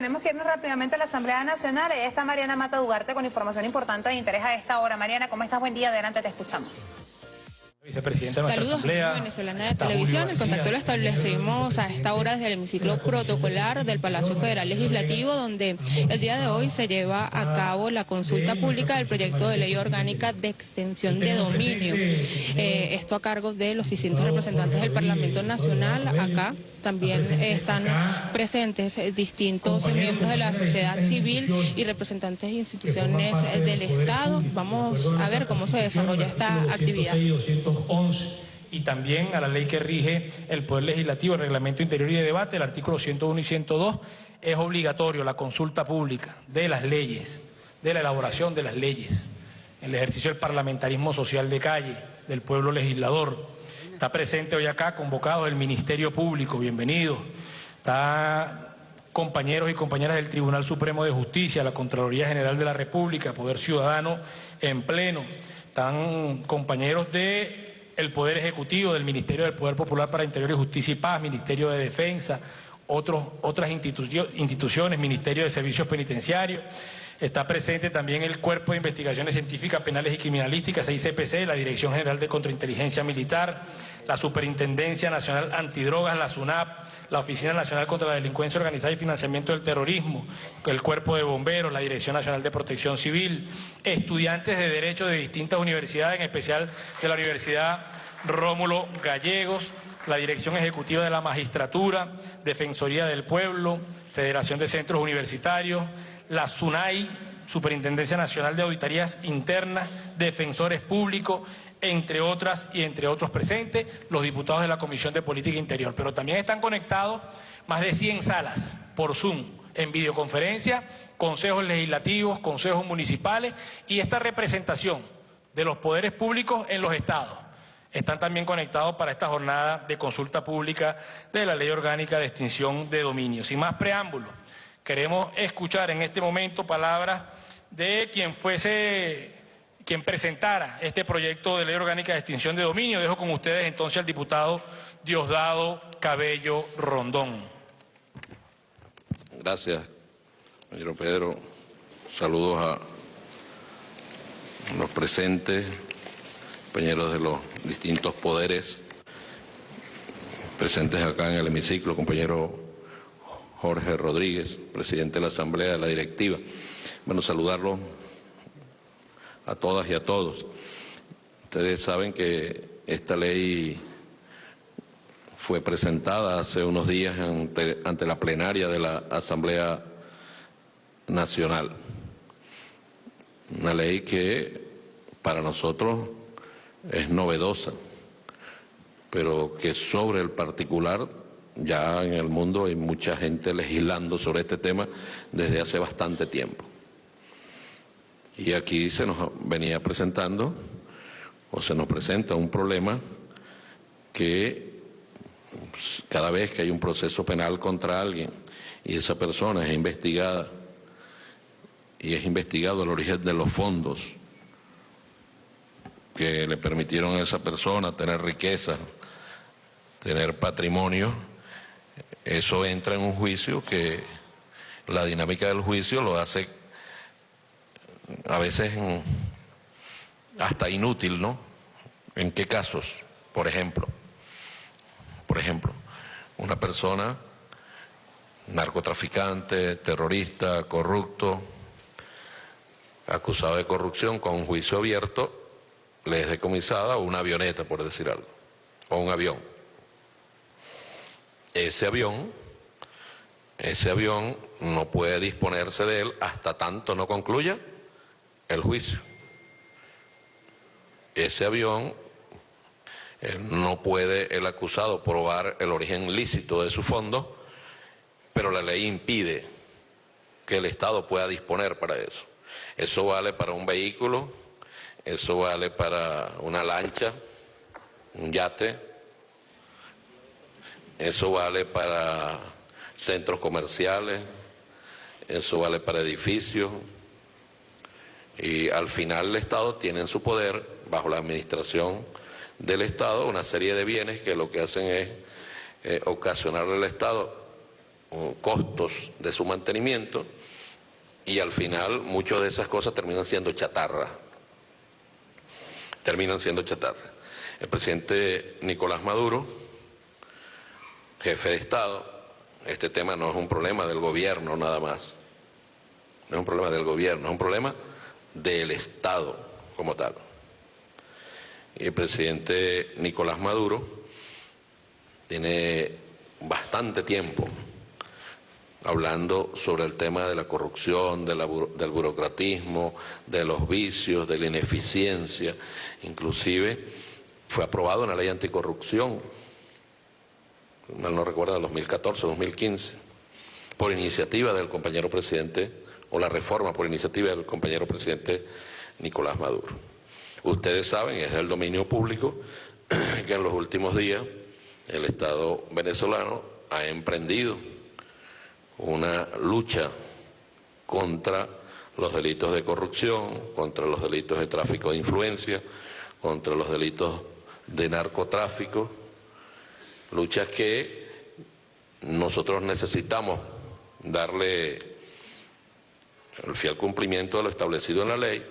Tenemos que irnos rápidamente a la Asamblea Nacional. Ahí está Mariana Mata Dugarte con información importante de interés a esta hora. Mariana, ¿cómo estás? Buen día. Adelante, te escuchamos. Vicepresidenta de nuestra Saludos, Asamblea. venezolana de televisión. El contacto lo establecimos a esta hora desde el hemiciclo protocolar del Palacio Federal Legislativo, donde el día de hoy se lleva a cabo la consulta pública del proyecto de ley orgánica de extensión de dominio. Eh, esto a cargo de los distintos representantes del Parlamento Nacional. Acá también están presentes distintos miembros de la sociedad civil y representantes de instituciones del Estado. Vamos a ver cómo se desarrolla esta actividad y también a la ley que rige el Poder Legislativo, el Reglamento Interior y de Debate, el artículo 101 y 102, es obligatorio la consulta pública de las leyes, de la elaboración de las leyes, el ejercicio del parlamentarismo social de calle, del pueblo legislador. Está presente hoy acá, convocado el Ministerio Público, bienvenido. Está compañeros y compañeras del Tribunal Supremo de Justicia, la Contraloría General de la República, Poder Ciudadano en pleno. Están compañeros de Poder Ejecutivo, del Ministerio del Poder Popular para Interior y Justicia y Paz, Ministerio de Defensa, otras instituciones, Ministerio de Servicios Penitenciarios. Está presente también el Cuerpo de Investigaciones Científicas, Penales y Criminalísticas, ICPC, la Dirección General de Contrainteligencia Militar, la Superintendencia Nacional Antidrogas, la SUNAP, la Oficina Nacional contra la Delincuencia Organizada y Financiamiento del Terrorismo, el Cuerpo de Bomberos, la Dirección Nacional de Protección Civil, estudiantes de Derecho de distintas universidades, en especial de la Universidad Rómulo Gallegos, la Dirección Ejecutiva de la Magistratura, Defensoría del Pueblo, Federación de Centros Universitarios, la SUNAI, Superintendencia Nacional de Auditorías Internas, Defensores Públicos, entre otras y entre otros presentes, los diputados de la Comisión de Política Interior. Pero también están conectados más de 100 salas por Zoom, en videoconferencia, consejos legislativos, consejos municipales y esta representación de los poderes públicos en los estados. Están también conectados para esta jornada de consulta pública de la Ley Orgánica de Extinción de Dominio. Sin más preámbulos, Queremos escuchar en este momento palabras de quien fuese, quien presentara este proyecto de ley orgánica de extinción de dominio. Dejo con ustedes entonces al diputado Diosdado Cabello Rondón. Gracias, señor Pedro. Saludos a los presentes, compañeros de los distintos poderes presentes acá en el hemiciclo, compañero Jorge Rodríguez, presidente de la Asamblea de la Directiva. Bueno, saludarlo a todas y a todos. Ustedes saben que esta ley fue presentada hace unos días ante, ante la plenaria de la Asamblea Nacional. Una ley que para nosotros es novedosa, pero que sobre el particular ya en el mundo hay mucha gente legislando sobre este tema desde hace bastante tiempo. Y aquí se nos venía presentando, o se nos presenta un problema que pues, cada vez que hay un proceso penal contra alguien y esa persona es investigada y es investigado el origen de los fondos que le permitieron a esa persona tener riqueza, tener patrimonio, eso entra en un juicio que la dinámica del juicio lo hace a veces hasta inútil, ¿no? ¿En qué casos? Por ejemplo, por ejemplo, una persona narcotraficante, terrorista, corrupto, acusado de corrupción con un juicio abierto, le es decomisada una avioneta, por decir algo, o un avión ese avión, ese avión no puede disponerse de él hasta tanto no concluya el juicio. Ese avión eh, no puede el acusado probar el origen lícito de su fondo, pero la ley impide que el Estado pueda disponer para eso. Eso vale para un vehículo, eso vale para una lancha, un yate, eso vale para centros comerciales, eso vale para edificios. Y al final el Estado tiene en su poder, bajo la administración del Estado, una serie de bienes que lo que hacen es eh, ocasionarle al Estado uh, costos de su mantenimiento y al final muchas de esas cosas terminan siendo chatarra. Terminan siendo chatarra. El presidente Nicolás Maduro, jefe de Estado, este tema no es un problema del gobierno nada más. No es un problema del gobierno, es un problema del Estado como tal. Y el presidente Nicolás Maduro tiene bastante tiempo hablando sobre el tema de la corrupción, del burocratismo, de los vicios, de la ineficiencia. Inclusive fue aprobado una ley anticorrupción, mal no recuerdo, 2014, 2015, por iniciativa del compañero presidente, o la reforma por iniciativa del compañero presidente Nicolás Maduro. Ustedes saben, es del dominio público, que en los últimos días el Estado venezolano ha emprendido una lucha contra los delitos de corrupción, contra los delitos de tráfico de influencia, contra los delitos de narcotráfico, luchas que nosotros necesitamos darle el fiel cumplimiento de lo establecido en la ley,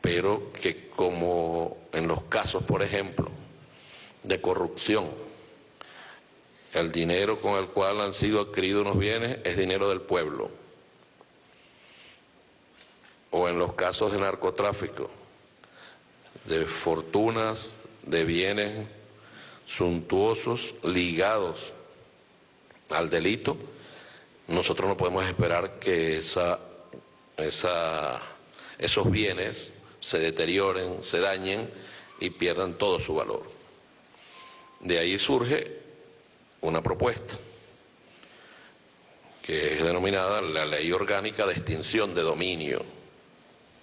pero que como en los casos, por ejemplo, de corrupción, el dinero con el cual han sido adquiridos unos bienes es dinero del pueblo. O en los casos de narcotráfico, de fortunas, de bienes suntuosos ligados al delito, nosotros no podemos esperar que esa, esa, esos bienes se deterioren, se dañen y pierdan todo su valor. De ahí surge una propuesta que es denominada la Ley Orgánica de Extinción de Dominio.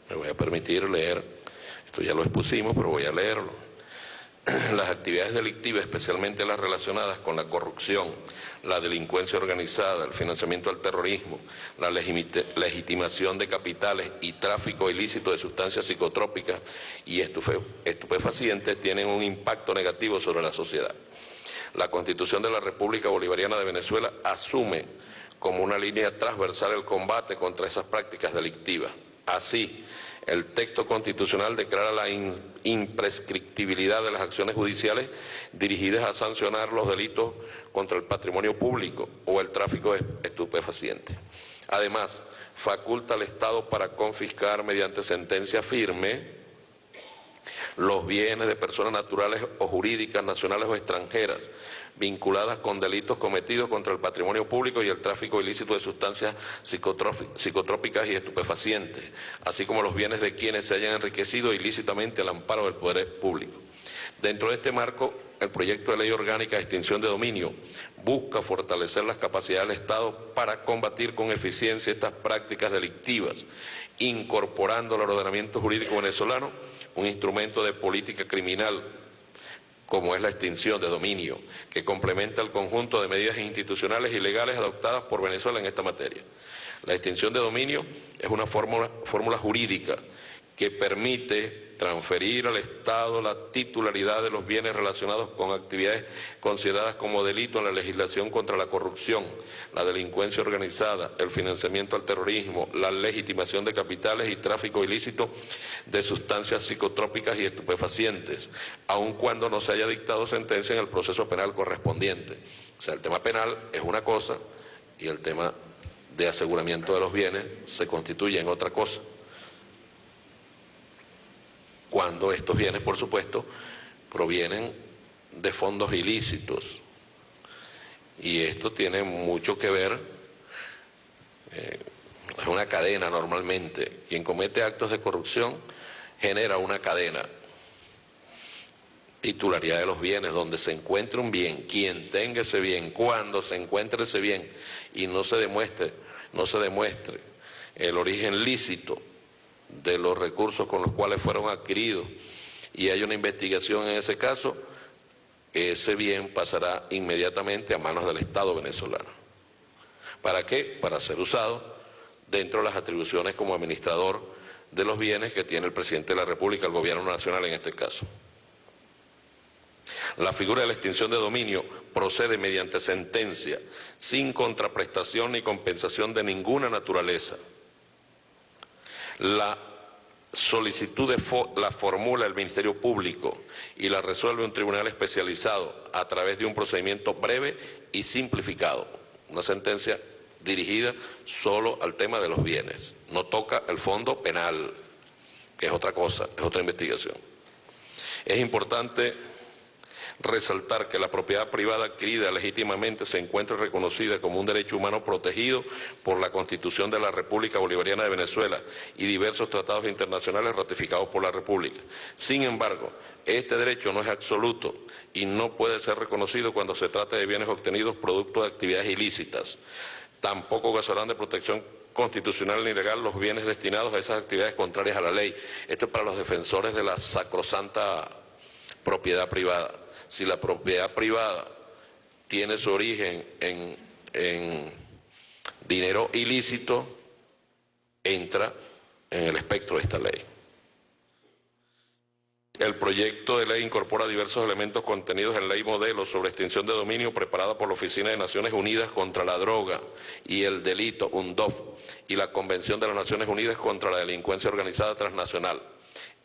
Me voy a permitir leer, esto ya lo expusimos, pero voy a leerlo. Las actividades delictivas, especialmente las relacionadas con la corrupción, la delincuencia organizada, el financiamiento al terrorismo, la legitimación de capitales y tráfico ilícito de sustancias psicotrópicas y estupefacientes tienen un impacto negativo sobre la sociedad la Constitución de la República Bolivariana de Venezuela asume como una línea transversal el combate contra esas prácticas delictivas. Así, el texto constitucional declara la imprescriptibilidad de las acciones judiciales dirigidas a sancionar los delitos contra el patrimonio público o el tráfico de estupefacientes. Además, faculta al Estado para confiscar mediante sentencia firme los bienes de personas naturales o jurídicas, nacionales o extranjeras, vinculadas con delitos cometidos contra el patrimonio público y el tráfico ilícito de sustancias psicotrópicas y estupefacientes, así como los bienes de quienes se hayan enriquecido ilícitamente al amparo del poder público. Dentro de este marco, el proyecto de ley orgánica de extinción de dominio busca fortalecer las capacidades del Estado para combatir con eficiencia estas prácticas delictivas, incorporando al ordenamiento jurídico venezolano un instrumento de política criminal como es la extinción de dominio, que complementa el conjunto de medidas institucionales y legales adoptadas por Venezuela en esta materia. La extinción de dominio es una fórmula, jurídica que permite transferir al Estado la titularidad de los bienes relacionados con actividades consideradas como delito en la legislación contra la corrupción, la delincuencia organizada, el financiamiento al terrorismo, la legitimación de capitales y tráfico ilícito de sustancias psicotrópicas y estupefacientes, aun cuando no se haya dictado sentencia en el proceso penal correspondiente. O sea, el tema penal es una cosa y el tema de aseguramiento de los bienes se constituye en otra cosa cuando estos bienes, por supuesto, provienen de fondos ilícitos. Y esto tiene mucho que ver, eh, es una cadena normalmente. Quien comete actos de corrupción genera una cadena. Titularidad de los bienes, donde se encuentre un bien, quien tenga ese bien, cuando se encuentre ese bien y no se demuestre, no se demuestre el origen lícito de los recursos con los cuales fueron adquiridos y hay una investigación en ese caso, ese bien pasará inmediatamente a manos del Estado venezolano. ¿Para qué? Para ser usado dentro de las atribuciones como administrador de los bienes que tiene el presidente de la República, el gobierno nacional en este caso. La figura de la extinción de dominio procede mediante sentencia, sin contraprestación ni compensación de ninguna naturaleza. La solicitud de la formula el Ministerio Público y la resuelve un tribunal especializado a través de un procedimiento breve y simplificado. Una sentencia dirigida solo al tema de los bienes. No toca el fondo penal, que es otra cosa, es otra investigación. Es importante resaltar que la propiedad privada adquirida legítimamente se encuentra reconocida como un derecho humano protegido por la Constitución de la República Bolivariana de Venezuela y diversos tratados internacionales ratificados por la República. Sin embargo, este derecho no es absoluto y no puede ser reconocido cuando se trata de bienes obtenidos producto de actividades ilícitas. Tampoco gozarán de protección constitucional ni legal los bienes destinados a esas actividades contrarias a la ley. Esto es para los defensores de la sacrosanta propiedad privada si la propiedad privada tiene su origen en, dinero ilícito, entra en el espectro de esta ley. El proyecto de ley incorpora diversos elementos contenidos en ley modelo sobre extinción de dominio preparada por la Oficina de Naciones Unidas contra la Droga y el Delito, UNDOF, y la Convención de las Naciones Unidas contra la Delincuencia Organizada Transnacional,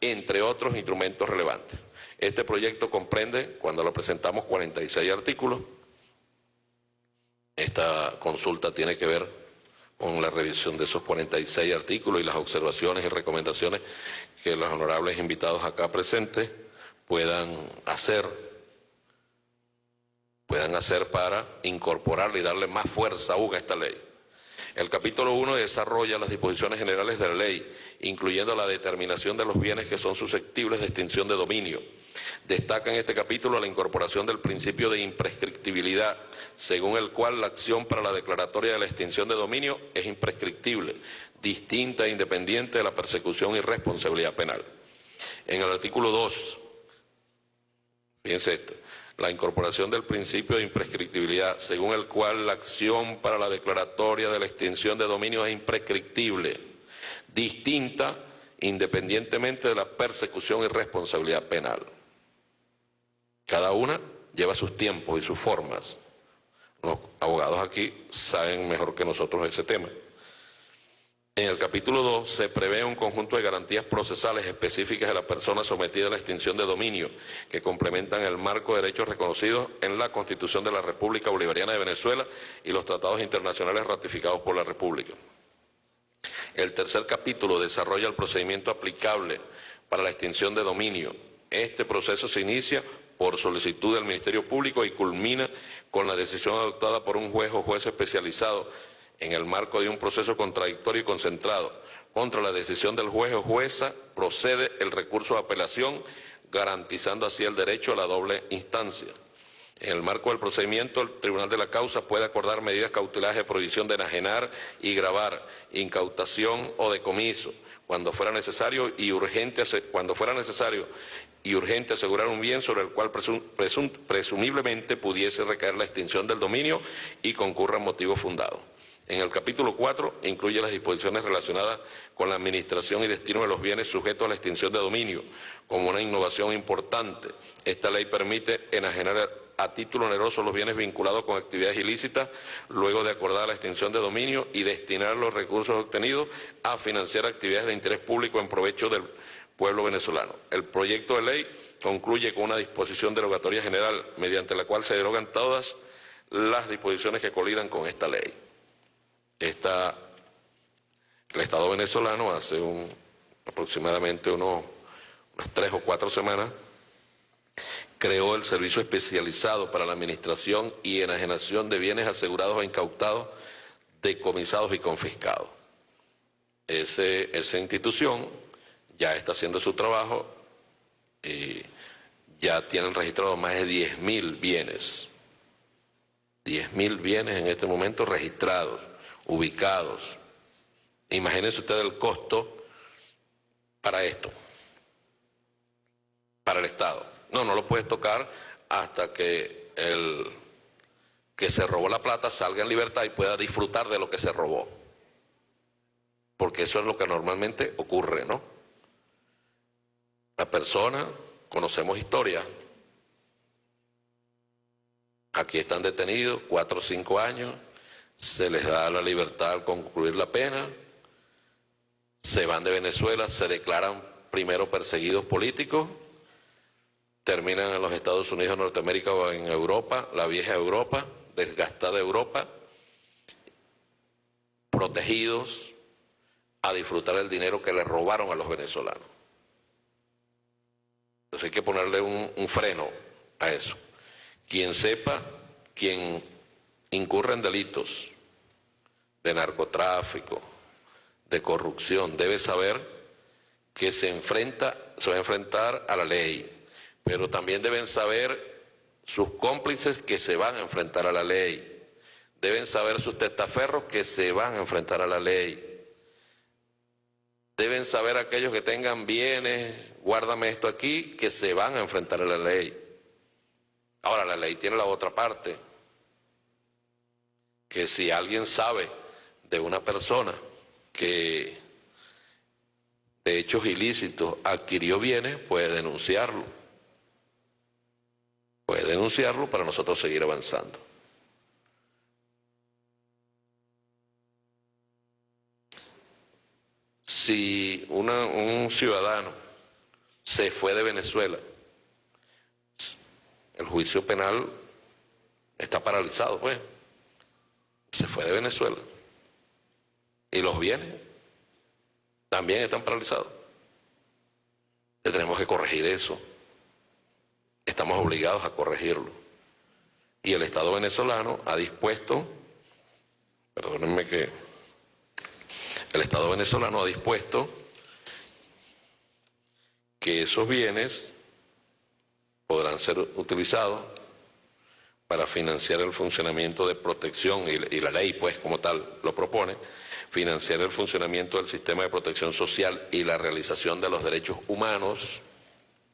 entre otros instrumentos relevantes. Este proyecto comprende, cuando lo presentamos, 46 artículos. Esta consulta tiene que ver con la revisión de esos 46 artículos y las observaciones y recomendaciones que los honorables invitados acá presentes puedan hacer, puedan hacer para incorporarle y darle más fuerza a esta ley. El capítulo 1 desarrolla las disposiciones generales de la ley, incluyendo la determinación de los bienes que son susceptibles de extinción de dominio, Destaca en este capítulo la incorporación del principio de imprescriptibilidad, según el cual la acción para la declaratoria de la extinción de dominio es imprescriptible, distinta e independiente de la persecución y responsabilidad penal. En el artículo 2, fíjense esto, la incorporación del principio de imprescriptibilidad, según el cual la acción para la declaratoria de la extinción de dominio es imprescriptible, distinta independientemente de la persecución y responsabilidad penal. Cada una lleva sus tiempos y sus formas. Los abogados aquí saben mejor que nosotros ese tema. En el capítulo 2 se prevé un conjunto de garantías procesales específicas de la persona sometida a la extinción de dominio que complementan el marco de derechos reconocidos en la Constitución de la República Bolivariana de Venezuela y los tratados internacionales ratificados por la República. El tercer capítulo desarrolla el procedimiento aplicable para la extinción de dominio. Este proceso se inicia por solicitud del Ministerio Público y culmina con la decisión adoptada por un juez o juez especializado en el marco de un proceso contradictorio y concentrado. Contra la decisión del juez o jueza procede el recurso de apelación, garantizando así el derecho a la doble instancia. En el marco del procedimiento, el Tribunal de la Causa puede acordar medidas cautelares de prohibición de enajenar y grabar, incautación o decomiso, cuando fuera necesario y urgente, cuando fuera necesario y urgente asegurar un bien sobre el cual presumiblemente pudiese recaer la extinción del dominio y concurra motivo fundado. En el capítulo 4 incluye las disposiciones relacionadas con la administración y destino de los bienes sujetos a la extinción de dominio. Como una innovación importante, esta ley permite enajenar a título oneroso los bienes vinculados con actividades ilícitas, luego de acordar la extinción de dominio y destinar los recursos obtenidos a financiar actividades de interés público en provecho del pueblo venezolano. El proyecto de ley concluye con una disposición derogatoria general mediante la cual se derogan todas las disposiciones que colidan con esta ley. El Estado venezolano hace aproximadamente unas tres o cuatro semanas creó el Servicio Especializado para la Administración y Enajenación de Bienes Asegurados o Incautados, Decomisados y Confiscados. Esa institución ya está haciendo su trabajo y ya tienen registrados más de 10.000 bienes. 10.000 bienes en este momento registrados, ubicados. Imagínense ustedes el costo para esto, para el Estado. No, no lo puedes tocar hasta que el que se robó la plata salga en libertad y pueda disfrutar de lo que se robó. Porque eso es lo que normalmente ocurre, ¿no? La persona, conocemos historias, Aquí están detenidos cuatro o cinco años, se les da la libertad al concluir la pena, se van de Venezuela, se declaran primero perseguidos políticos, terminan en los Estados Unidos Norteamérica o en Europa, la vieja Europa, desgastada Europa, protegidos a disfrutar el dinero que le robaron a los venezolanos. Entonces hay que ponerle un, un freno a eso. Quien sepa, quien incurre en delitos de narcotráfico, de corrupción, debe saber que se enfrenta, se va a enfrentar a la ley, pero también deben saber sus cómplices que se van a enfrentar a la ley. Deben saber sus testaferros que se van a enfrentar a la ley. Deben saber aquellos que tengan bienes, guárdame esto aquí, que se van a enfrentar a la ley. Ahora, la ley tiene la otra parte, que si alguien sabe de una persona que de hechos ilícitos adquirió bienes, puede denunciarlo. Puede denunciarlo para nosotros seguir avanzando. Si un ciudadano se fue de Venezuela, el juicio penal está paralizado, pues. Se fue de Venezuela. Y los bienes también están paralizados. tenemos que corregir eso. Estamos obligados a corregirlo. Y el Estado venezolano ha dispuesto, perdónenme que, el Estado venezolano ha dispuesto que esos bienes podrán ser utilizados para financiar el funcionamiento de protección, y, la ley pues como tal lo propone, financiar el funcionamiento del sistema de protección social y la realización de los derechos humanos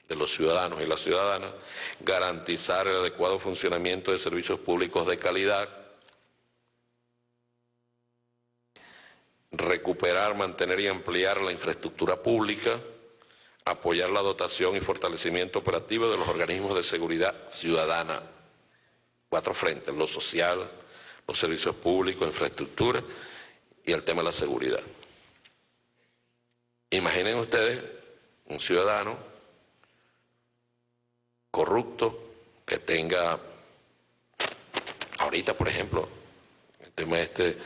de los ciudadanos y las ciudadanas, garantizar el adecuado funcionamiento de servicios públicos de calidad, recuperar, mantener y ampliar la infraestructura pública, apoyar la dotación y fortalecimiento operativo de los organismos de seguridad ciudadana. Cuatro frentes, lo social, los servicios públicos, infraestructura y el tema de la seguridad. Imaginen ustedes un ciudadano corrupto que tenga, ahorita por ejemplo, el tema este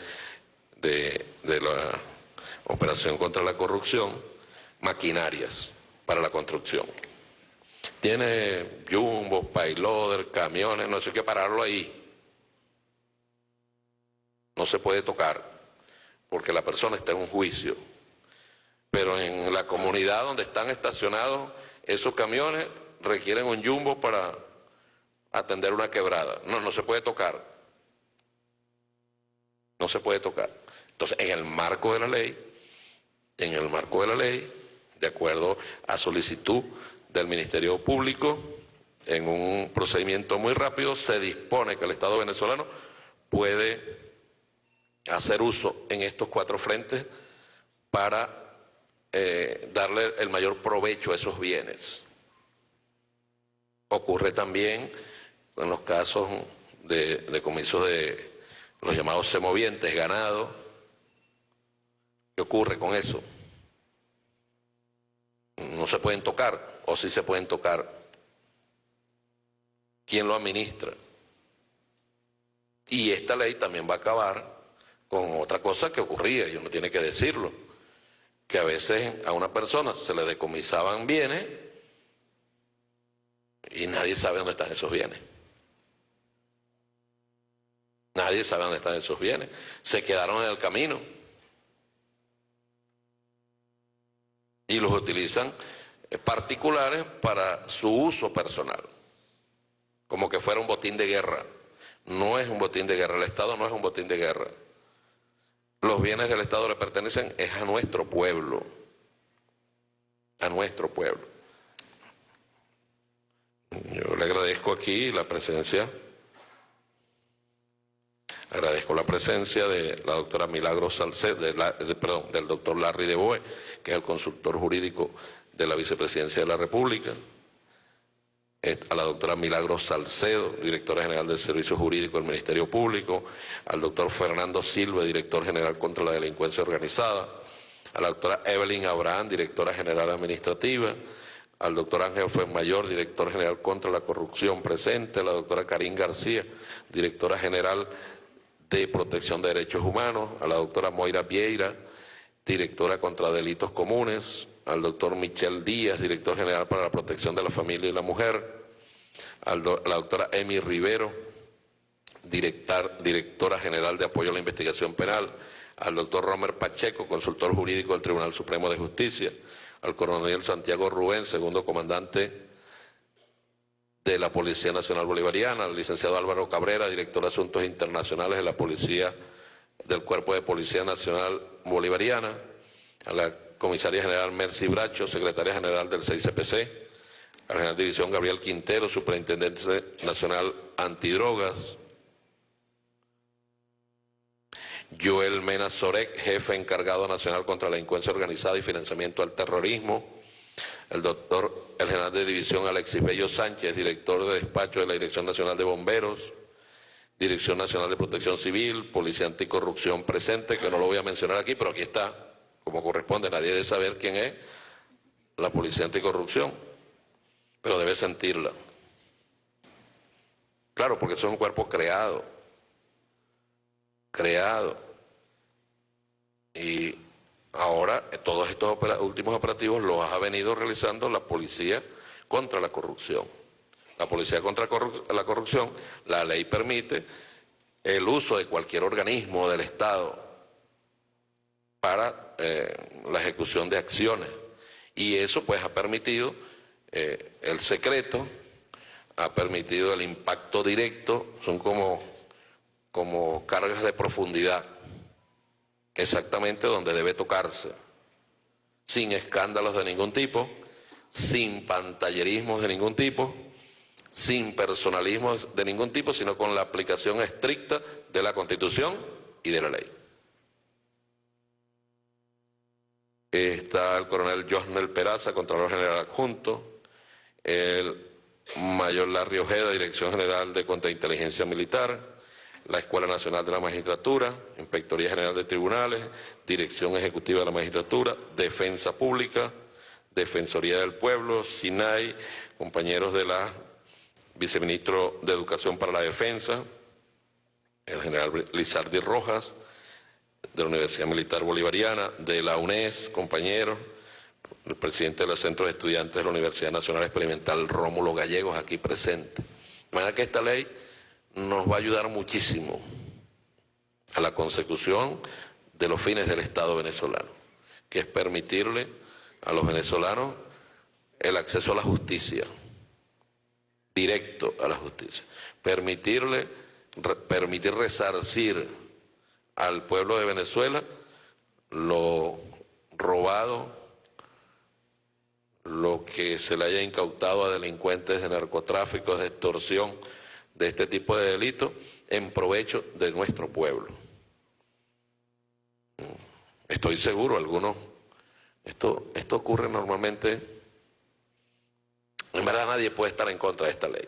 de, de la operación contra la corrupción, maquinarias para la construcción. Tiene jumbo, payloader, camiones, no sé qué pararlo ahí. No se puede tocar porque la persona está en un juicio. Pero en la comunidad donde están estacionados esos camiones requieren un jumbo para atender una quebrada. No, no se puede tocar. No se puede tocar. Entonces, en el marco de la ley, en el marco de la ley, de acuerdo a solicitud del Ministerio Público, en un procedimiento muy rápido, se dispone que el Estado venezolano puede hacer uso en estos cuatro frentes para eh, darle el mayor provecho a esos bienes. Ocurre también en los casos de, de de los llamados semovientes, ganado. ¿Qué ocurre con eso? No se pueden tocar, o sí se pueden tocar. ¿Quién lo administra? Y esta ley también va a acabar con otra cosa que ocurría, y uno tiene que decirlo, que a veces a una persona se le decomisaban bienes y nadie sabe dónde están esos bienes. Nadie sabe dónde están esos bienes. Se quedaron en el camino. Y los utilizan eh, particulares para su uso personal, como que fuera un botín de guerra. No es un botín de guerra, el Estado no es un botín de guerra. Los bienes del Estado le pertenecen es a nuestro pueblo, a nuestro pueblo. Yo le agradezco aquí la presencia Agradezco la presencia de la doctora Milagro Salcedo, perdón, del doctor Larry de Boe, que es el consultor jurídico de la vicepresidencia de la República. a la doctora Milagros Salcedo, directora general del Servicio Jurídico del Ministerio Público, al doctor Fernando Silva, director general contra la delincuencia organizada, a la doctora Evelyn Abraham, directora general administrativa, al doctor Ángel Fuenmayor, director general contra la corrupción presente, a la doctora Karin García, directora general de protección de derechos humanos, a la doctora Moira Vieira, directora contra delitos comunes, al doctor Michel Díaz, director general para la protección de la familia y la mujer, a la doctora Emi Rivero, directora general de apoyo a la investigación penal, al doctor Romer Pacheco, consultor jurídico del Tribunal Supremo de Justicia, al coronel Santiago Rubén, segundo comandante de la Policía Nacional Bolivariana, al licenciado Álvaro Cabrera, director de Asuntos Internacionales de la Policía del Cuerpo de Policía Nacional Bolivariana, a la comisaria general Mercy Bracho, secretaria general del 6CPC, al general de división Gabriel Quintero, superintendente nacional antidrogas, Joel Mena Sorek, jefe encargado nacional contra la delincuencia organizada y financiamiento al terrorismo, el doctor, el general de división Alexis Bello Sánchez, director de despacho de la Dirección Nacional de Bomberos, Dirección Nacional de Protección Civil, Policía Anticorrupción presente, que no lo voy a mencionar aquí, pero aquí está, como corresponde, nadie debe saber quién es la Policía Anticorrupción, pero debe sentirla. Claro, porque un cuerpo creado, creado. Y ahora todos estos últimos operativos los ha venido realizando la policía contra la corrupción. La policía contra la corrupción, la ley permite el uso de cualquier organismo del Estado para eh, la ejecución de acciones. Y eso pues ha permitido eh, el secreto, ha permitido el impacto directo, son como, como cargas de profundidad exactamente donde debe tocarse, sin escándalos de ningún tipo, sin pantallerismos de ningún tipo, sin personalismos de ningún tipo, sino con la aplicación estricta de la Constitución y de la ley. Está el coronel Josnel Peraza, Contralor General Adjunto, el mayor Larry Ojeda, Dirección General de Contrainteligencia Militar, la Escuela Nacional de la Magistratura, Inspectoría General de Tribunales, Dirección Ejecutiva de la Magistratura, Defensa Pública, Defensoría del Pueblo, SINAI, compañeros de la Viceministro de Educación para la Defensa, el general Lizardi Rojas, de la Universidad Militar Bolivariana, de la UNES, compañeros, el presidente del Centro de Estudiantes de la Universidad Nacional Experimental, Rómulo Gallegos, aquí presente. De manera que esta ley nos va a ayudar muchísimo a la consecución de los fines del Estado venezolano, que es permitirle a los venezolanos el acceso a la justicia, directo a la justicia, permitirle, permitir resarcir al pueblo de Venezuela lo robado, lo que se le haya incautado a delincuentes de narcotráfico, de extorsión, de este tipo de delitos en provecho de nuestro pueblo. Estoy seguro, algunos, esto, esto ocurre normalmente, en verdad nadie puede estar en contra de esta ley.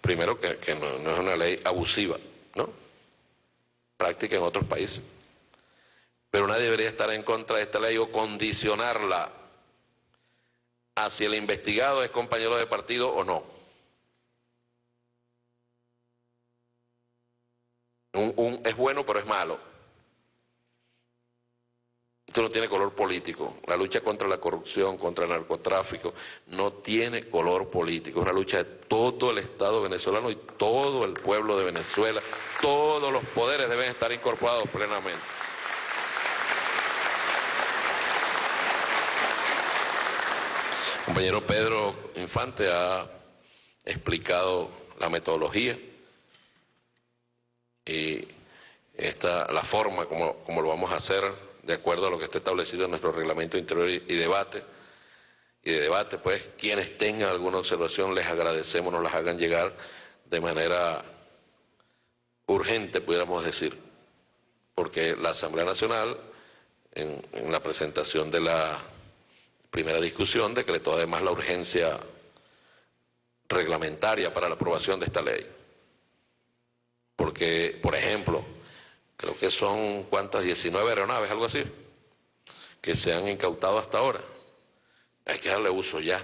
Primero que, no, no, es una ley abusiva, ¿no? Práctica en otros países. Pero nadie debería estar en contra de esta ley o condicionarla a si el investigado es compañero de partido o no. Un, es bueno pero es malo. Esto no tiene color político. La lucha contra la corrupción, contra el narcotráfico, no tiene color político. Es una lucha de todo el Estado venezolano y todo el pueblo de Venezuela. Todos los poderes deben estar incorporados plenamente. Compañero Pedro Infante ha explicado la metodología y esta, la forma como, como lo vamos a hacer de acuerdo a lo que está establecido en nuestro reglamento interior y, debate. Y de debate, pues, quienes tengan alguna observación, les agradecemos, nos las hagan llegar de manera urgente, pudiéramos decir, porque la Asamblea Nacional, en la presentación de la primera discusión decretó además la urgencia reglamentaria para la aprobación de esta ley. Porque, por ejemplo, creo que son cuántas, 19 aeronaves, algo así, que se han incautado hasta ahora. Hay que darle uso ya.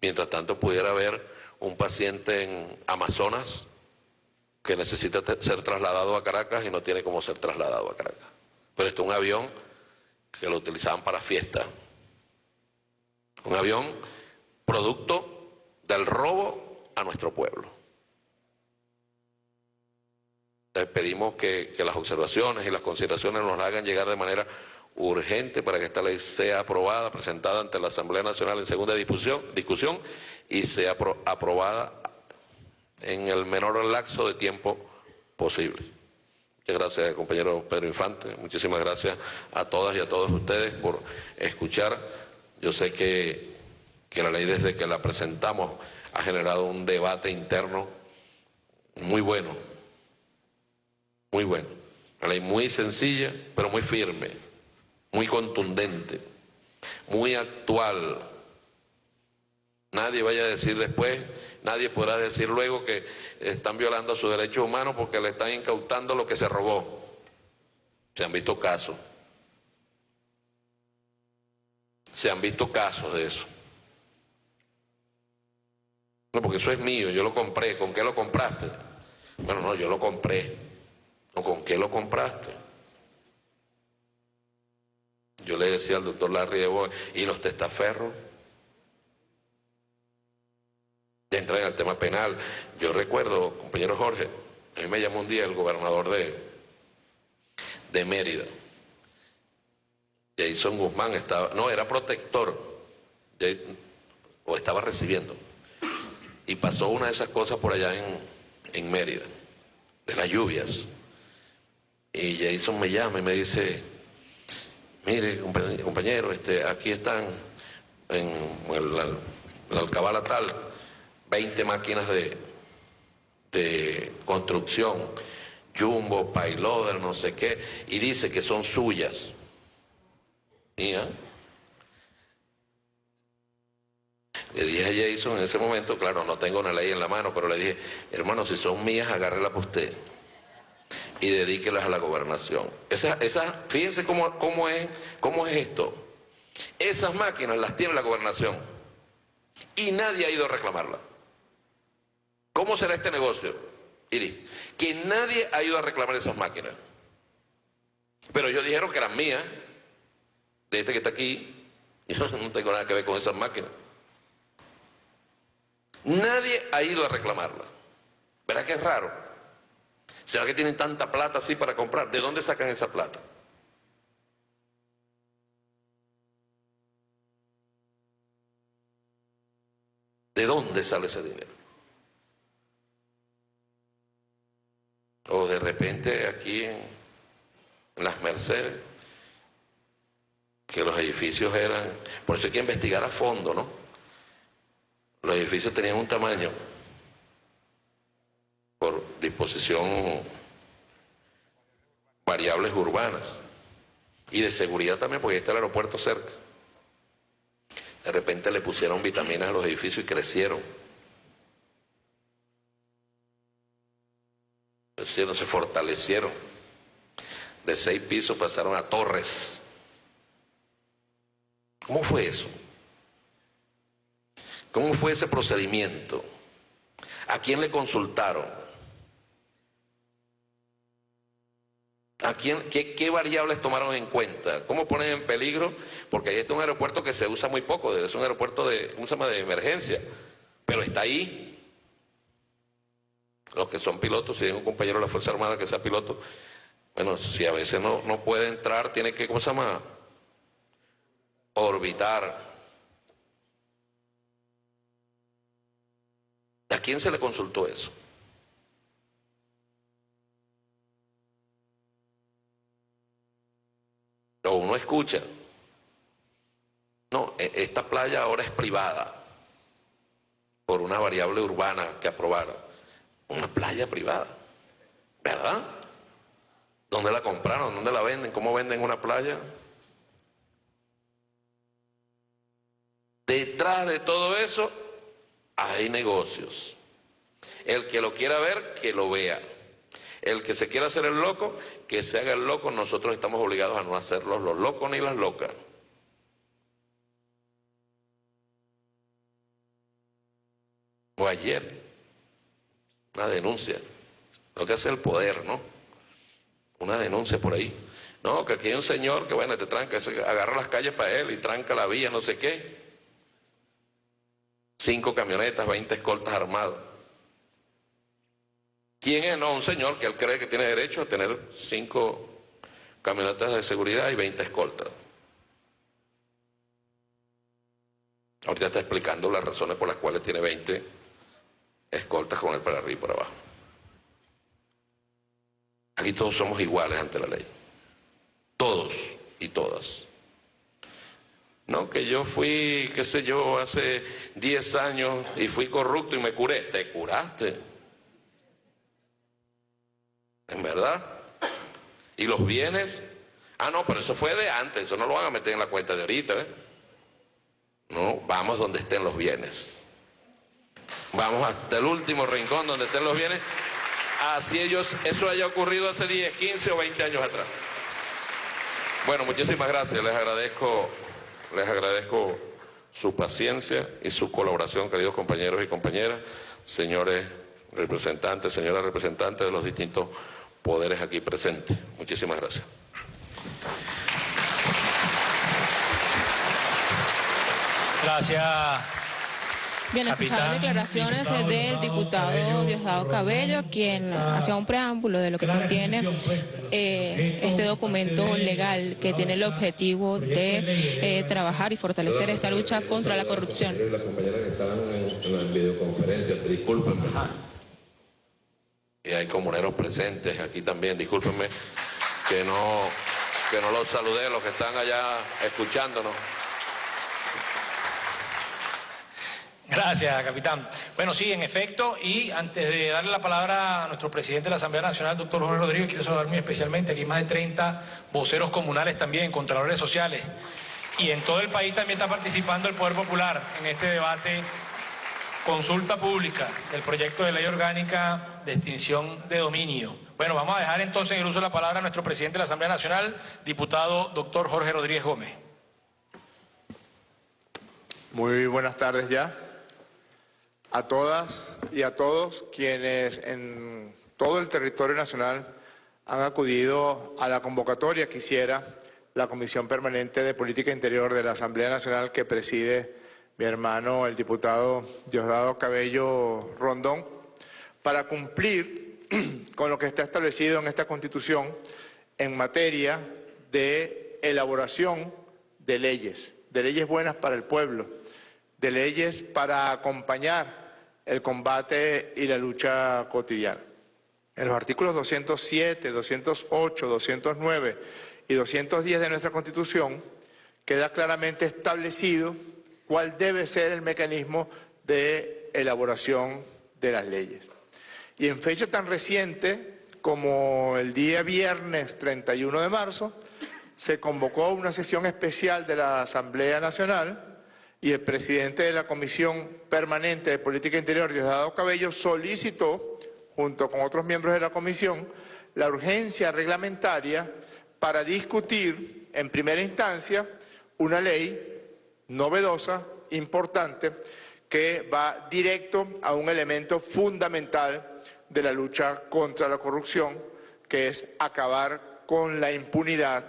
Mientras tanto pudiera haber un paciente en Amazonas que necesita ser trasladado a Caracas y no tiene cómo ser trasladado a Caracas. Pero este es un avión que lo utilizaban para fiesta. Un avión producto del robo a nuestro pueblo. Les pedimos que, que las observaciones y las consideraciones nos hagan llegar de manera urgente para que esta ley sea aprobada, presentada ante la Asamblea Nacional en segunda discusión, y sea aprobada en el menor lapso de tiempo posible. Muchas gracias, compañero Pedro Infante. Muchísimas gracias a todas y a todos ustedes por escuchar. Yo sé que, que la ley desde que la presentamos ha generado un debate interno muy bueno, muy bueno. Una ley muy sencilla, pero muy firme muy contundente, muy actual. Nadie vaya a decir después, nadie podrá decir luego que están violando sus derechos humanos porque le están incautando lo que se robó. Se han visto casos. Se han visto casos de eso. No, porque eso es mío, yo lo compré. ¿Con qué lo compraste? Bueno, no, yo lo compré. ¿No, ¿Con qué lo compraste? Yo le decía al doctor Larry de Boy, ¿y los testaferros? Entran en el tema penal. Yo recuerdo, compañero Jorge, a mí me llamó un día el gobernador de, de Mérida. Jason Guzmán estaba, no, era protector, o estaba recibiendo. Y pasó una de esas cosas por allá en, en Mérida, de las lluvias. Y Jason me llama y me dice, mire compañero, este, aquí están en la, alcabala tal 20 máquinas de, de construcción, Jumbo, Payloader, no sé qué, y dice que son suyas. ¿Ya? Le dije a Jason en ese momento, claro, no tengo una ley en la mano, pero le dije, hermano, si son mías, agárrela para usted y dedíquelas a la gobernación. Esa, esa, fíjense cómo, cómo, es, cómo es esto. Esas máquinas las tiene la gobernación y nadie ha ido a reclamarla. ¿Cómo será este negocio? Iri, que nadie ha ido a reclamar esas máquinas. Pero ellos dijeron que eran mías, de este que está aquí, yo no tengo nada que ver con esas máquinas. Nadie ha ido a reclamarla. ¿Verdad que es raro? ¿Será que tienen tanta plata así para comprar? ¿De dónde sacan esa plata? ¿De dónde sale ese dinero? O de repente aquí en, las Mercedes, que los edificios eran, por eso hay que investigar a fondo, ¿no? Los edificios tenían un tamaño por disposición variables urbanas y de seguridad también porque está el aeropuerto cerca. De repente le pusieron vitaminas a los edificios y crecieron. Crecieron, se fortalecieron. De seis pisos pasaron a torres. ¿Cómo fue eso? ¿Cómo fue ese procedimiento? ¿A quién le consultaron? ¿A quién, qué, variables tomaron en cuenta? ¿Cómo ponen en peligro? Porque ahí está un aeropuerto que se usa muy poco, es un aeropuerto de, ¿cómo se llama? de emergencia, pero está ahí. Los que son pilotos, si hay un compañero de la Fuerza Armada que sea piloto, bueno, si a veces no, no puede entrar, tiene que, ¿cómo se llama? Orbitar. ¿A quién se le consultó eso? o uno escucha, no, e, esta playa ahora es privada por una variable urbana que aprobaron. Una playa privada, ¿verdad? ¿Dónde la compraron? ¿Dónde la venden? ¿Cómo venden una playa? Detrás de todo eso hay negocios. El que lo quiera ver, que lo vea. El que se quiera hacer el loco, que se haga el loco. Nosotros estamos obligados a no hacerlos los locos ni las locas. O ayer, una denuncia. Lo que hace el poder, ¿no? Una denuncia por ahí. No, que aquí hay un señor que, bueno, te tranca, agarra las calles para él y tranca la vía, no sé qué. Cinco camionetas, 20 escoltas armados. ¿Quién es? No, un señor que él cree que tiene derecho a tener cinco camionetas de seguridad y 20 escoltas. Ahorita está explicando las razones por las cuales tiene 20 escoltas con él para arriba y para abajo. Aquí todos somos iguales ante la ley. Todos y todas. No, que yo fui, qué sé yo, hace 10 años y fui corrupto y me curé. Te curaste. ¿En verdad? ¿Y los bienes? Ah, no, pero eso fue de antes, eso no lo van a meter en la cuenta de ahorita. ¿eh? No, vamos donde estén los bienes. Vamos hasta el último rincón donde estén los bienes. Así ellos, eso haya ocurrido hace 10, 15 o 20 años atrás. Bueno, muchísimas gracias. Les agradezco, les agradezco su paciencia y su colaboración, queridos compañeros y compañeras, señores representantes, señoras representantes de los distintos poderes aquí presentes. Muchísimas gracias. Gracias. Bien, escuchar declaraciones del diputado Diosdado Cabello, quien hacía un preámbulo de lo que contiene eh, este documento legal que tiene el objetivo de eh, trabajar y fortalecer esta lucha contra la corrupción. Las compañeras que estaban en, la videoconferencia, discúlpenme y hay comuneros presentes aquí también. Discúlpenme que no, que no los saludé, los que están allá escuchándonos. Gracias, capitán. Bueno, sí, en efecto, y antes de darle la palabra a nuestro presidente de la Asamblea Nacional, doctor Jorge Rodríguez, quiero saludar muy especialmente, aquí más de 30 voceros comunales también, contralores sociales, y en todo el país también está participando el Poder Popular en este debate Consulta pública del proyecto de ley orgánica de extinción de dominio. Bueno, vamos a dejar entonces en el uso de la palabra a nuestro presidente de la Asamblea Nacional, diputado doctor Jorge Rodríguez Gómez. Muy buenas tardes ya a todas y a todos quienes en todo el territorio nacional han acudido a la convocatoria que hiciera la Comisión Permanente de Política Interior de la Asamblea Nacional que preside mi hermano, el diputado Diosdado Cabello Rondón, para cumplir con lo que está establecido en esta Constitución en materia de elaboración de leyes, de leyes buenas para el pueblo, de leyes para acompañar el combate y la lucha cotidiana. En los artículos 207, 208, 209 y 210 de nuestra Constitución queda claramente establecido cuál debe ser el mecanismo de elaboración de las leyes. Y en fecha tan reciente como el día viernes 31 de marzo, se convocó una sesión especial de la Asamblea Nacional y el presidente de la Comisión Permanente de Política Interior, Diosdado Cabello, solicitó, junto con otros miembros de la Comisión, la urgencia reglamentaria para discutir en primera instancia una ley novedosa, importante, que va directo a un elemento fundamental de la lucha contra la corrupción, que es acabar con la impunidad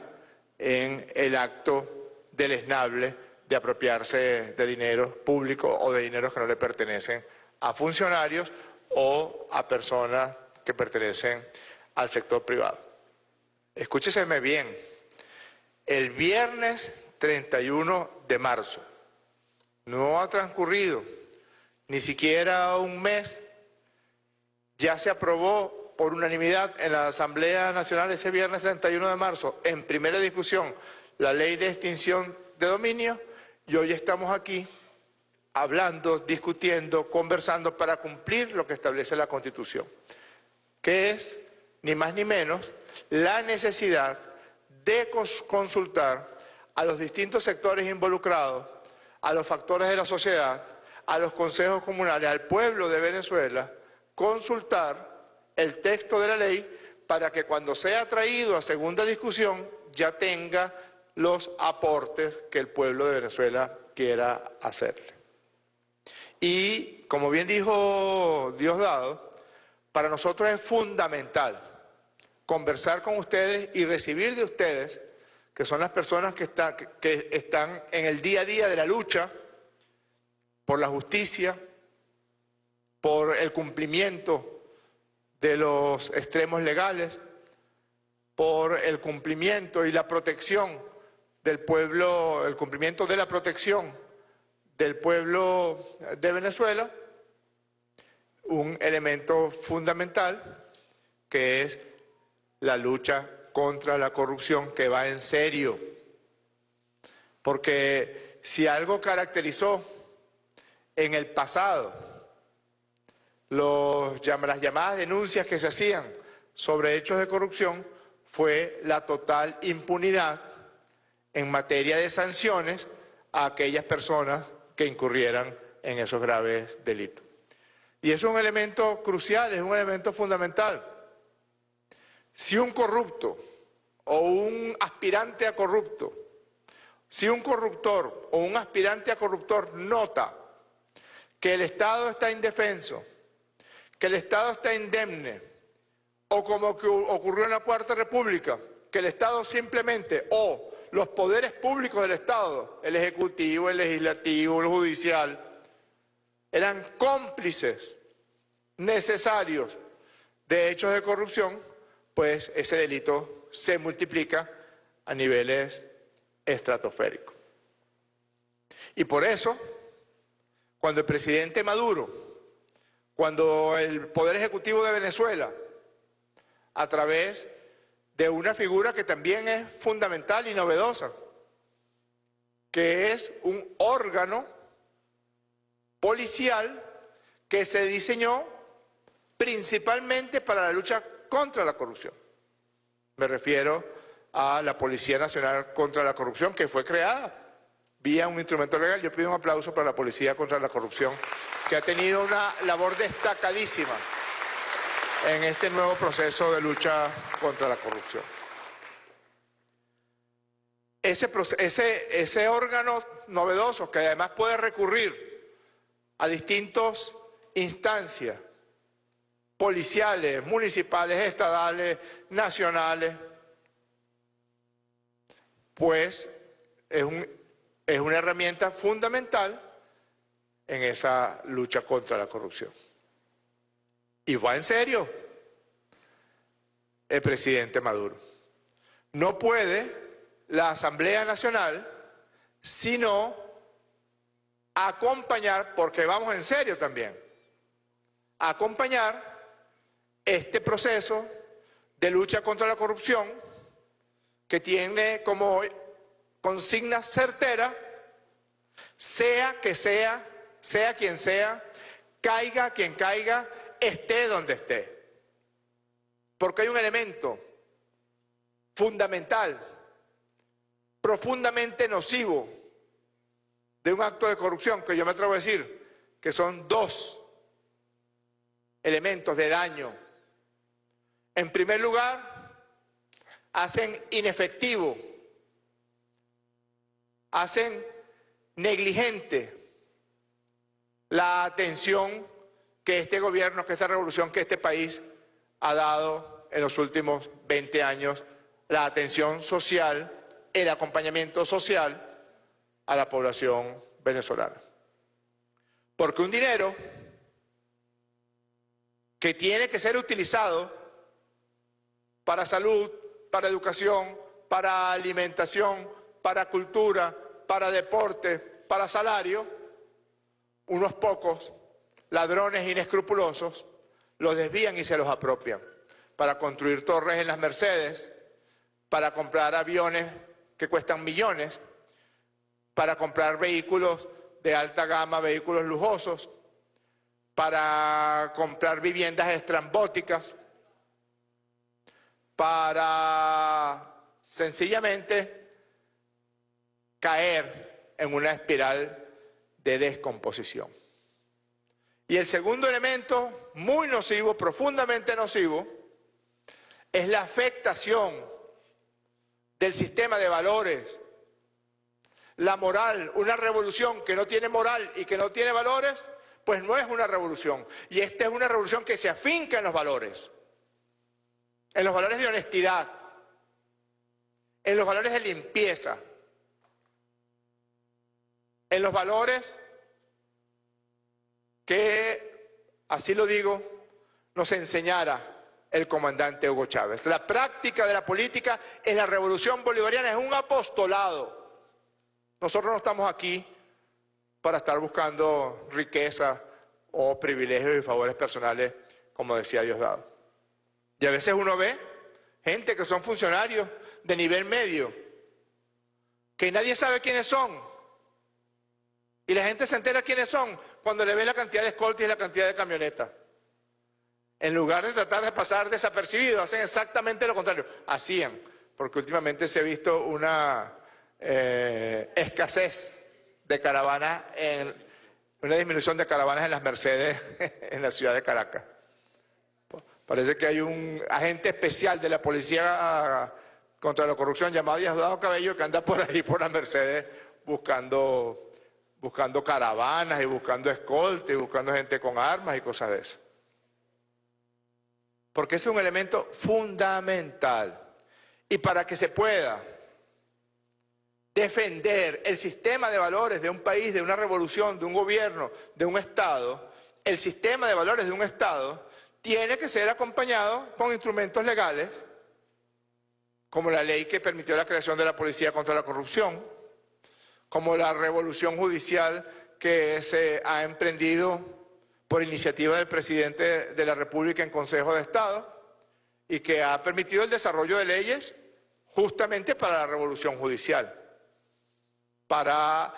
en el acto deleznable de apropiarse de dinero público o de dinero que no le pertenecen a funcionarios o a personas que pertenecen al sector privado. Escúcheseme bien, el viernes 31 de marzo. No ha transcurrido ni siquiera un mes. Ya se aprobó por unanimidad en la Asamblea Nacional ese viernes 31 de marzo, en primera discusión, la ley de extinción de dominio y hoy estamos aquí hablando, discutiendo, conversando para cumplir lo que establece la Constitución, que es, ni más ni menos, la necesidad de consultar a los distintos sectores involucrados, a los factores de la sociedad, a los consejos comunales, al pueblo de Venezuela, consultar el texto de la ley para que cuando sea traído a segunda discusión ya tenga los aportes que el pueblo de Venezuela quiera hacerle. Y como bien dijo Diosdado, para nosotros es fundamental conversar con ustedes y recibir de ustedes, que son las personas que, que están en el día a día de la lucha por la justicia, por el cumplimiento de los extremos legales, por el cumplimiento y la protección del pueblo, el cumplimiento de la protección del pueblo de Venezuela, un elemento fundamental que es la lucha contra la corrupción que va en serio. Porque si algo caracterizó en el pasado las llamadas denuncias que se hacían sobre hechos de corrupción fue la total impunidad en materia de sanciones a aquellas personas que incurrieran en esos graves delitos. Y es un elemento crucial, es un elemento fundamental. Si un corrupto o un aspirante a corrupto, si un corruptor o un aspirante a corruptor nota que el Estado está indefenso, que el Estado está indemne, o como ocurrió en la Cuarta República, que el Estado simplemente, o los poderes públicos del Estado, el Ejecutivo, el Legislativo, el Judicial, eran cómplices necesarios de hechos de corrupción, pues ese delito se multiplica a niveles estratosféricos. Y por eso, cuando el presidente Maduro cuando el Poder Ejecutivo de Venezuela, a través de una figura que también es fundamental y novedosa, que es un órgano policial que se diseñó principalmente para la lucha contra la corrupción. Me refiero a la Policía Nacional contra la Corrupción, que fue creada vía un instrumento legal. Yo pido un aplauso para la Policía contra la Corrupción que ha tenido una labor destacadísima en este nuevo proceso de lucha contra la corrupción. Ese, órgano novedoso que además puede recurrir a distintas instancias policiales, municipales, estadales, nacionales, pues es, un, es una herramienta fundamental en esa lucha contra la corrupción. Y va en serio el presidente Maduro. No puede la Asamblea Nacional sino acompañar, porque vamos en serio también, acompañar este proceso de lucha contra la corrupción que tiene como consigna certera, sea que sea sea quien sea, caiga quien caiga, esté donde esté. Porque hay un elemento fundamental, profundamente nocivo de un acto de corrupción, que yo me atrevo a decir que son dos elementos de daño. En primer lugar, hacen inefectivo, hacen negligente la atención que este gobierno, que esta revolución, que este país ha dado en los últimos 20 años, la atención social, el acompañamiento social a la población venezolana. Porque un dinero que tiene que ser utilizado para salud, para educación, para alimentación, para cultura, para deporte, para salario, unos pocos ladrones inescrupulosos los desvían y se los apropian para construir torres en las Mercedes, para comprar aviones que cuestan millones, para comprar vehículos de alta gama, vehículos lujosos, para comprar viviendas estrambóticas, para sencillamente caer en una espiral de descomposición. Y el segundo elemento, muy nocivo, profundamente nocivo, es la afectación del sistema de valores, la moral, una revolución que no tiene moral y que no tiene valores, pues no es una revolución. Y esta es una revolución que se afinca en los valores, en los valores de honestidad, en los valores de limpieza, en los valores que, así lo digo, nos enseñara el comandante Hugo Chávez. La práctica de la política en la revolución bolivariana es un apostolado. Nosotros no estamos aquí para estar buscando riqueza o privilegios y favores personales, como decía Diosdado. Y a veces uno ve gente que son funcionarios de nivel medio, que nadie sabe quiénes son. Y la gente se entera quiénes son cuando le ve la cantidad de escoltas y la cantidad de camionetas. En lugar de tratar de pasar desapercibidos, hacen exactamente lo contrario. Hacían, porque últimamente se ha visto una eh, escasez de caravanas, una disminución de caravanas en las Mercedes en la ciudad de Caracas. Parece que hay un agente especial de la policía contra la corrupción llamado Diosdado Cabello que anda por ahí por las Mercedes buscando, buscando caravanas y buscando escolta y buscando gente con armas y cosas de eso porque es un elemento fundamental. Y para que se pueda defender el sistema de valores de un país, de una revolución, de un gobierno, de un Estado, el sistema de valores de un Estado tiene que ser acompañado con instrumentos legales, como la ley que permitió la creación de la Policía contra la Corrupción, como la revolución judicial que se ha emprendido por iniciativa del presidente de la República en Consejo de Estado y que ha permitido el desarrollo de leyes justamente para la revolución judicial, para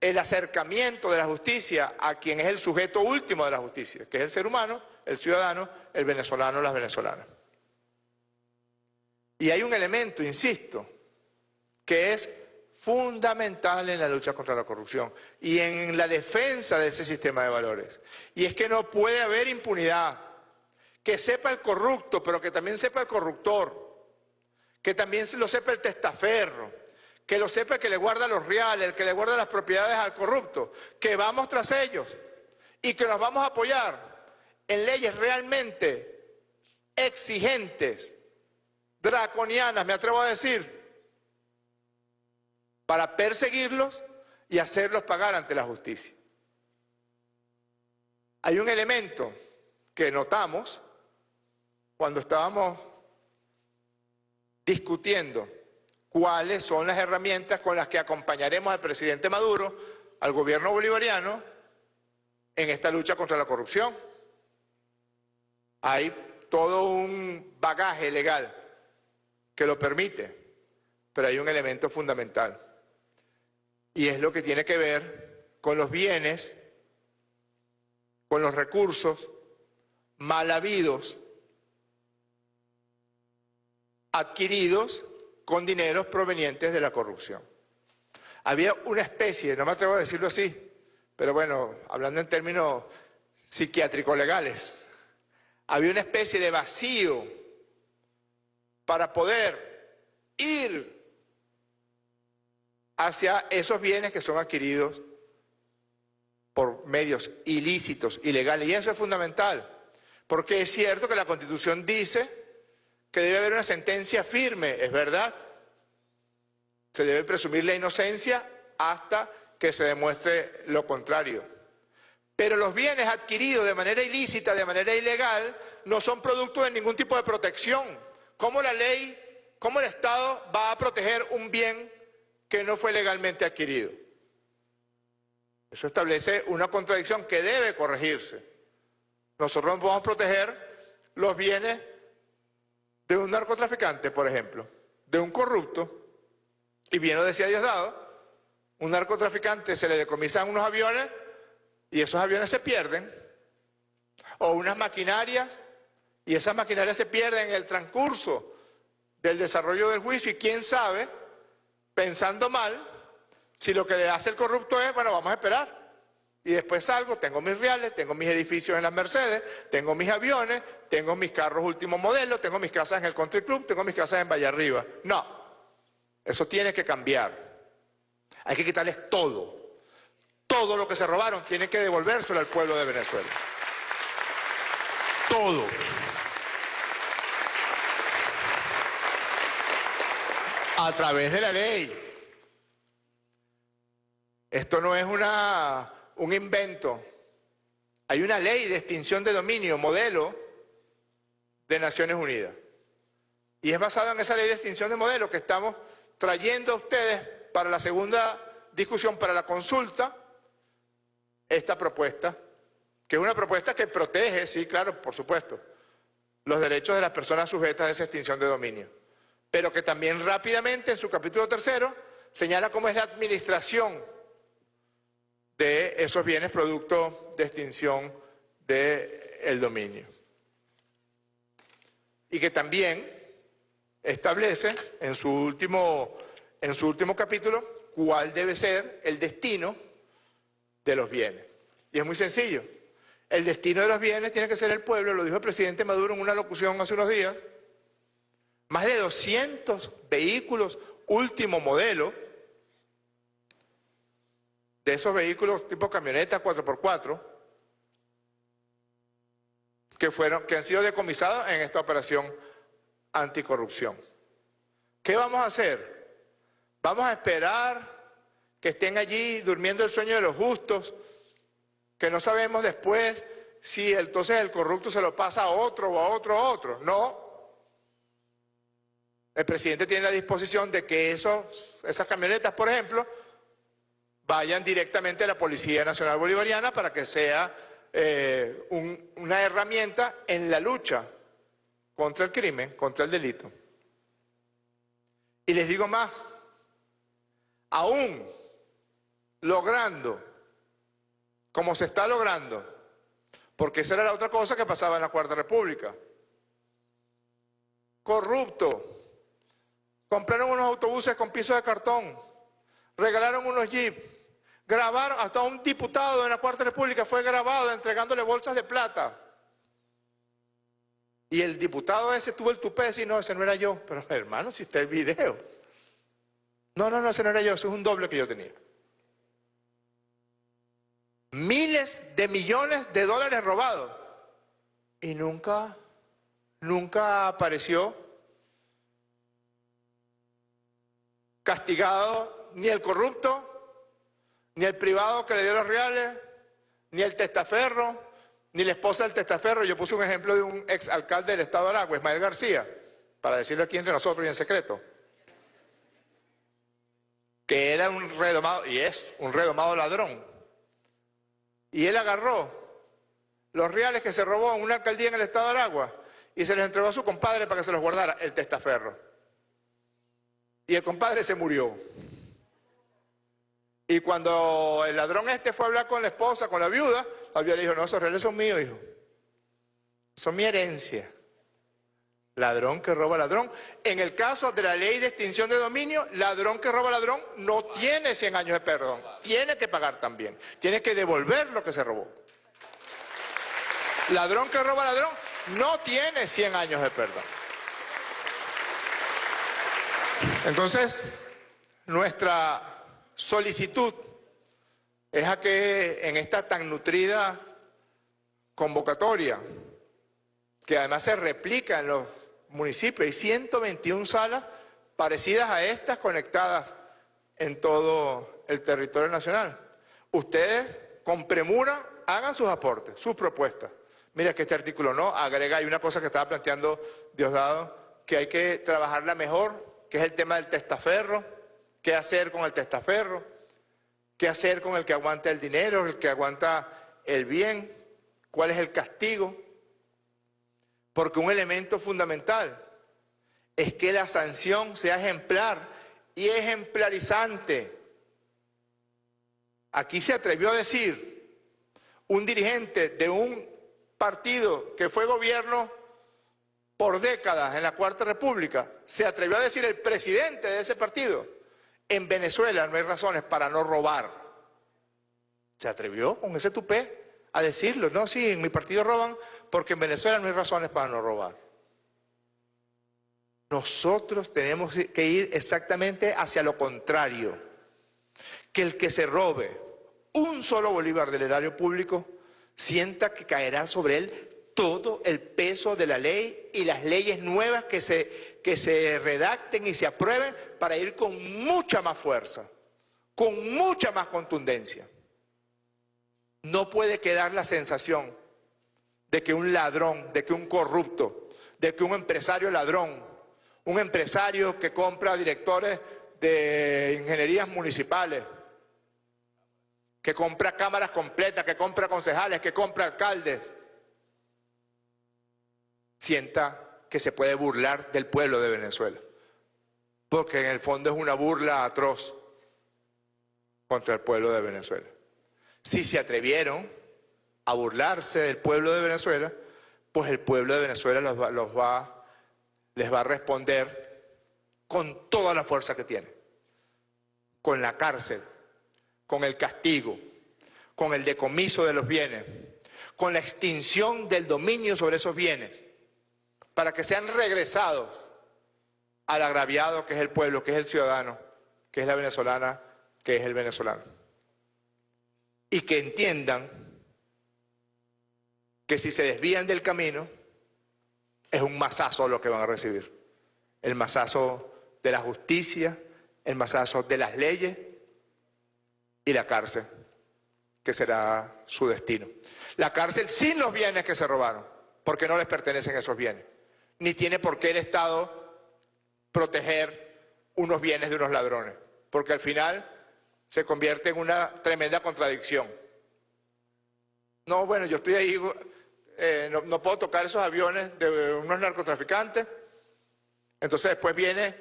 el acercamiento de la justicia a quien es el sujeto último de la justicia, que es el ser humano, el ciudadano, el venezolano, las venezolanas. Y hay un elemento, insisto, que es fundamental en la lucha contra la corrupción y en la defensa de ese sistema de valores. Y es que no puede haber impunidad. Que sepa el corrupto, pero que también sepa el corruptor. Que también lo sepa el testaferro. Que lo sepa el que le guarda los reales, el que le guarda las propiedades al corrupto. Que vamos tras ellos y que los vamos a apoyar en leyes realmente exigentes, draconianas, me atrevo a decir, para perseguirlos y hacerlos pagar ante la justicia. Hay un elemento que notamos cuando estábamos discutiendo cuáles son las herramientas con las que acompañaremos al presidente Maduro, al gobierno bolivariano, en esta lucha contra la corrupción. Hay todo un bagaje legal que lo permite, pero hay un elemento fundamental y es lo que tiene que ver con los bienes, con los recursos mal habidos, adquiridos con dineros provenientes de la corrupción. Había una especie, no me atrevo a decirlo así, pero bueno, hablando en términos psiquiátricos legales, había una especie de vacío para poder ir hacia esos bienes que son adquiridos por medios ilícitos, ilegales. Y eso es fundamental, porque es cierto que la Constitución dice que debe haber una sentencia firme, es verdad. Se debe presumir la inocencia hasta que se demuestre lo contrario. Pero los bienes adquiridos de manera ilícita, de manera ilegal, no son producto de ningún tipo de protección. ¿Cómo la ley, cómo el Estado va a proteger un bien que no fue legalmente adquirido. Eso establece una contradicción que debe corregirse. Nosotros no podemos proteger los bienes de un narcotraficante, por ejemplo, de un corrupto, y bien lo decía Diosdado, un narcotraficante se le decomisan unos aviones y esos aviones se pierden, o unas maquinarias, y esas maquinarias se pierden en el transcurso del desarrollo del juicio, y quién sabe pensando mal, Si lo que le hace el corrupto es, bueno, vamos a esperar. Y después salgo, tengo mis reales, tengo mis edificios en las Mercedes, tengo mis aviones, tengo mis carros último modelo, tengo mis casas en el Country Club, tengo mis casas en Valle Arriba. No, eso tiene que cambiar. Hay que quitarles todo. Todo lo que se robaron tiene que devolvérselo al pueblo de Venezuela. Todo. A través de la ley. Esto no es una, un invento. Hay una ley de extinción de dominio, modelo de Naciones Unidas. Y es basada en esa ley de extinción de modelo que estamos trayendo a ustedes para la segunda discusión, para la consulta, esta propuesta, que es una propuesta que protege, sí, claro, por supuesto, los derechos de las personas sujetas a esa extinción de dominio, pero que también rápidamente en su capítulo tercero señala cómo es la administración de esos bienes producto de extinción del dominio. Y que también establece en su, último, en su último capítulo cuál debe ser el destino de los bienes. Y es muy sencillo. El destino de los bienes tiene que ser el pueblo, lo dijo el presidente Maduro en una locución hace unos días. Más de 200 vehículos último modelo, de esos vehículos tipo camioneta 4x4, que, fueron, que han sido decomisados en esta operación anticorrupción. ¿Qué vamos a hacer? Vamos a esperar que estén allí durmiendo el sueño de los justos, que no sabemos después si entonces el corrupto se lo pasa a otro o a otro a otro. No. El presidente tiene la disposición de que esas camionetas, por ejemplo, vayan directamente a la Policía Nacional Bolivariana para que sea eh, una herramienta en la lucha contra el crimen, contra el delito. Y les digo más, aún logrando, como se está logrando, porque esa era la otra cosa que pasaba en la Cuarta República, corrupto, compraron unos autobuses con pisos de cartón, regalaron unos jeeps, grabaron, hasta un diputado de la Cuarta República fue grabado entregándole bolsas de plata. Y el diputado ese tuvo el tupé de decir, no, ese no era yo. Pero hermano, si está el video. No, no, no, ese no era yo, eso es un doble que yo tenía. Miles de millones de dólares robados. Y nunca, nunca apareció castigado ni el corrupto, ni el privado que le dio los reales, ni el testaferro, ni la esposa del testaferro. Yo puse un ejemplo de un ex alcalde del estado de Aragua, Ismael García, para decirlo aquí entre nosotros y en secreto, que era un redomado, y es un redomado ladrón. Y él agarró los reales que se robó en una alcaldía en el estado de Aragua y se los entregó a su compadre para que se los guardara, el testaferro. Y el compadre se murió. Y cuando el ladrón este fue a hablar con la esposa, con la viuda, la viuda le dijo, no, esos reales son míos, hijo. Son mi herencia. Ladrón que roba ladrón. En el caso de la ley de extinción de dominio, ladrón que roba ladrón no tiene 100 años de perdón. Tiene que pagar también. Tiene que devolver lo que se robó. Ladrón que roba ladrón no tiene 100 años de perdón. Entonces, nuestra solicitud es a que en esta tan nutrida convocatoria, que además se replica en los municipios, hay 121 salas parecidas a estas conectadas en todo el territorio nacional. Ustedes, con premura, hagan sus aportes, sus propuestas. Mira que este artículo no, agrega, hay una cosa que estaba planteando Diosdado, que hay que trabajarla mejor, que es el tema del testaferro, qué hacer con el testaferro, qué hacer con el que aguanta el dinero, el que aguanta el bien, cuál es el castigo. Porque un elemento fundamental es que la sanción sea ejemplar y ejemplarizante. Aquí se atrevió a decir un dirigente de un partido que fue gobierno por décadas en la Cuarta República, se atrevió a decir el presidente de ese partido, en Venezuela no hay razones para no robar. Se atrevió con ese tupé a decirlo. No, sí, en mi partido roban porque en Venezuela no hay razones para no robar. Nosotros tenemos que ir exactamente hacia lo contrario. Que el que se robe un solo bolívar del erario público sienta que caerá sobre él todo el peso de la ley y las leyes nuevas que se, que se redacten y se aprueben para ir con mucha más fuerza, con mucha más contundencia. No puede quedar la sensación de que un ladrón, de que un corrupto, de que un empresario ladrón, un empresario que compra directores de ingenierías municipales, que compra cámaras completas, que compra concejales, que compra alcaldes, sienta que se puede burlar del pueblo de Venezuela. Porque en el fondo es una burla atroz contra el pueblo de Venezuela. Si se atrevieron a burlarse del pueblo de Venezuela, pues el pueblo de Venezuela los va, les va a responder con toda la fuerza que tiene. Con la cárcel, con el castigo, con el decomiso de los bienes, con la extinción del dominio sobre esos bienes para que sean regresados al agraviado que es el pueblo, que es el ciudadano, que es la venezolana, que es el venezolano. Y que entiendan que si se desvían del camino, es un masazo lo que van a recibir. El masazo de la justicia, el masazo de las leyes y la cárcel, que será su destino. La cárcel sin los bienes que se robaron, porque no les pertenecen esos bienes ni tiene por qué el Estado proteger unos bienes de unos ladrones, porque al final se convierte en una tremenda contradicción. No, bueno, yo estoy ahí, eh, no, puedo tocar esos aviones de unos narcotraficantes, entonces después viene,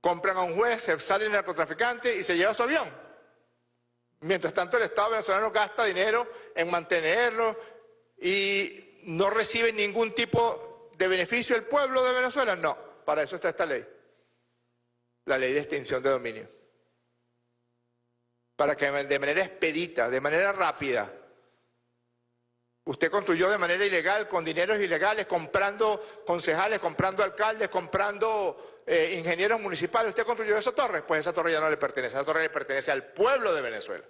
compran a un juez, se sale el narcotraficante y se lleva su avión. Mientras tanto el Estado venezolano gasta dinero en mantenerlo y no recibe ningún tipo ¿De beneficio del pueblo de Venezuela? No, para eso está esta ley. La ley de extinción de dominio. Para que de manera expedita, de manera rápida, usted construyó de manera ilegal, con dineros ilegales, comprando concejales, comprando alcaldes, comprando eh, ingenieros municipales, usted construyó esa torre, pues esa torre ya no le pertenece, esa torre le pertenece al pueblo de Venezuela.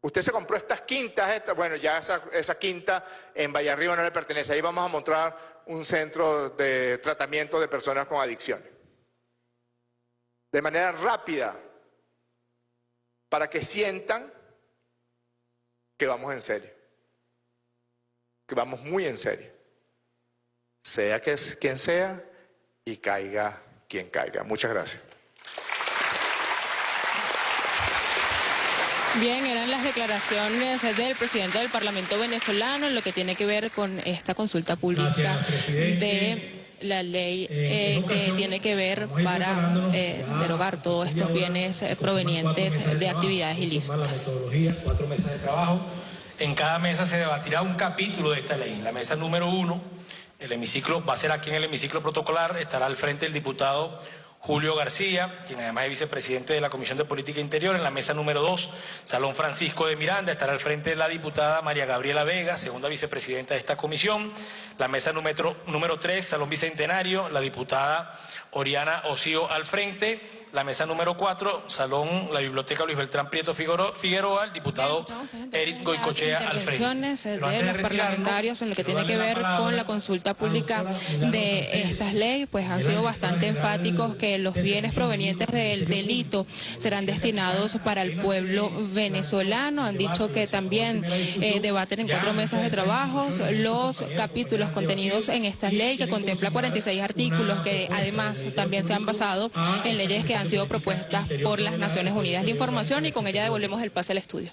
Usted se compró estas quintas, bueno, ya esa, quinta en Valle Arriba no le pertenece. Ahí vamos a mostrar un centro de tratamiento de personas con adicciones. De manera rápida, para que sientan que vamos en serio. Que vamos muy en serio. Sea quien sea y caiga quien caiga. Muchas gracias. Bien, eran las declaraciones del presidente del Parlamento venezolano en lo que tiene que ver con esta consulta pública de la ley eh, que tiene que ver para eh, derogar todos estos bienes eh, provenientes de actividades ilícitas. Cuatro mesas de trabajo. En cada mesa se debatirá un capítulo de esta ley. La mesa número uno, el hemiciclo, va a ser aquí en el hemiciclo protocolar, estará al frente el diputado Julio García, quien además es vicepresidente de la Comisión de Política Interior, en la mesa número 2, Salón Francisco de Miranda, estará al frente de la diputada María Gabriela Vega, segunda vicepresidenta de esta comisión, la mesa número, número 3, Salón Bicentenario, la diputada Oriana Osío al frente, la mesa número 4, Salón, la Biblioteca Luis Beltrán Prieto Figueroa, el diputado Eric Goicochea al frente. de los parlamentarios en lo que tiene que ver con la consulta pública de estas leyes, pues han sido bastante enfáticos que los bienes provenientes del delito serán destinados para el pueblo venezolano. Han dicho que también eh, debaten en cuatro mesas de trabajo los capítulos contenidos en esta ley que contempla 46 artículos que además también se han basado en leyes que han sido propuestas por las Naciones Unidas. La información y con ella devolvemos el pase al estudio.